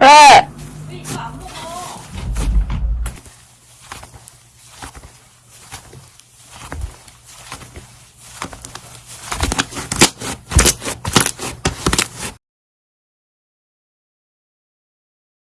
喂